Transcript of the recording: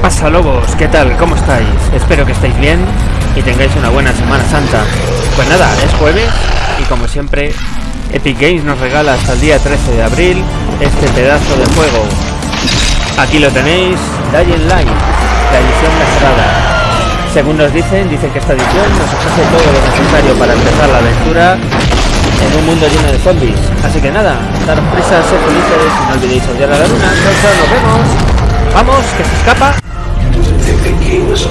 pasa lobos? ¿Qué tal? ¿Cómo estáis? Espero que estéis bien y tengáis una buena Semana Santa. Pues nada, es jueves y como siempre Epic Games nos regala hasta el día 13 de abril este pedazo de juego. Aquí lo tenéis, Dying Light, la edición mejorada. Según nos dicen, dicen que esta edición nos ofrece todo lo necesario para empezar la aventura en un mundo lleno de zombies. Así que nada, daros prisa, ser felices y no olvidéis odiar a la luna. Chao, nos vemos. Vamos, que se escapa. the was